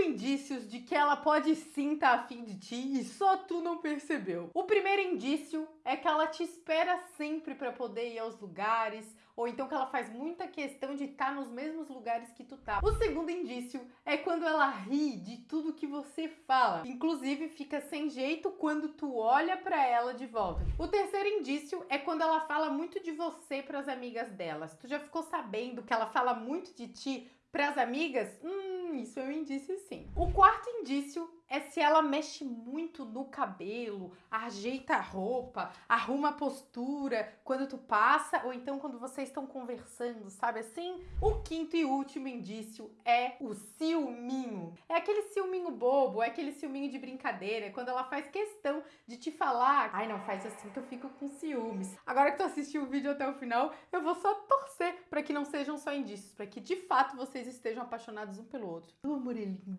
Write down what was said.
indícios de que ela pode sim estar tá afim de ti e só tu não percebeu. O primeiro indício é que ela te espera sempre para poder ir aos lugares, ou então que ela faz muita questão de estar tá nos mesmos lugares que tu tá. O segundo indício é quando ela ri de tudo que você fala, inclusive fica sem jeito quando tu olha para ela de volta. O terceiro indício é quando ela fala muito de você para as amigas delas. Tu já ficou sabendo que ela fala muito de ti para as amigas? Hum, isso é um indício sim. O quarto indício é se ela mexe muito no cabelo, ajeita a roupa, arruma a postura quando tu passa, ou então quando vocês estão conversando, sabe assim? O quinto e último indício é o ciúminho. É aquele ciúminho bobo, é aquele ciúminho de brincadeira, é quando ela faz questão de te falar, ai não faz assim que eu fico com ciúmes. Agora que tu assistiu o vídeo até o final, eu vou só torcer para que não sejam só indícios, para que de fato vocês estejam apaixonados um pelo outro. O amor é lindo.